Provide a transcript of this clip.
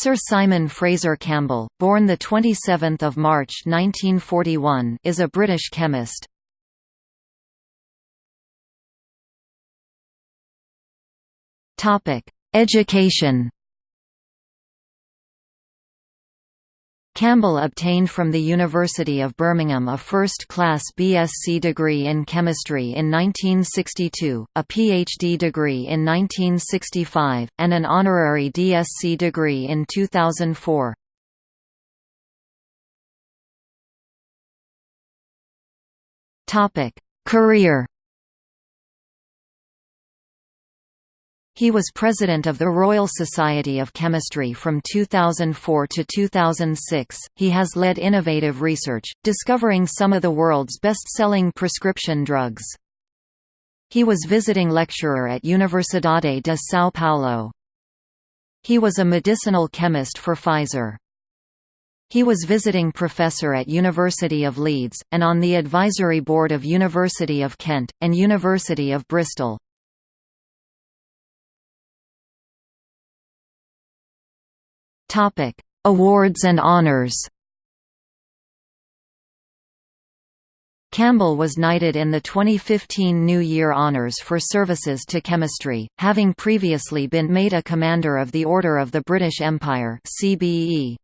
Sir Simon Fraser Campbell, born 27 March 1941 is a British chemist. Education Campbell obtained from the University of Birmingham a first-class BSc degree in chemistry in 1962, a PhD degree in 1965, and an honorary DSc degree in 2004. Career He was president of the Royal Society of Chemistry from 2004 to 2006. He has led innovative research, discovering some of the world's best-selling prescription drugs. He was visiting lecturer at Universidade de São Paulo. He was a medicinal chemist for Pfizer. He was visiting professor at University of Leeds, and on the advisory board of University of Kent, and University of Bristol. Topic: Awards and honors. Campbell was knighted in the 2015 New Year Honours for services to chemistry, having previously been made a Commander of the Order of the British Empire CBE.